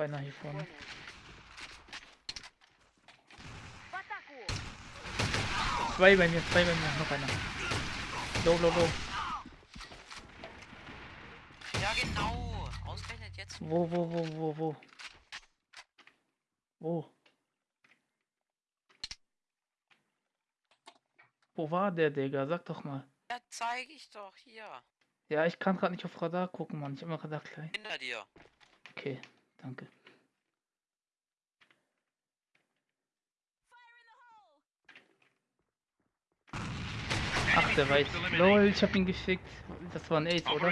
einer hier vorne. Zwei bei mir, zwei bei mir, noch einer. Low, low, low. Ja, genau. Ausgerechnet jetzt. Wo, wo, wo, wo, wo? Wo? Wo war der, Digga? Sag doch mal. Ja, zeige ich doch hier. Ja, ich kann gerade nicht auf Radar gucken, Mann. Ich immer Radar klein. Hinter dir. Okay, danke. Ach, der weiß. Lol, ich hab ihn geschickt. Das war ein Ace, oder?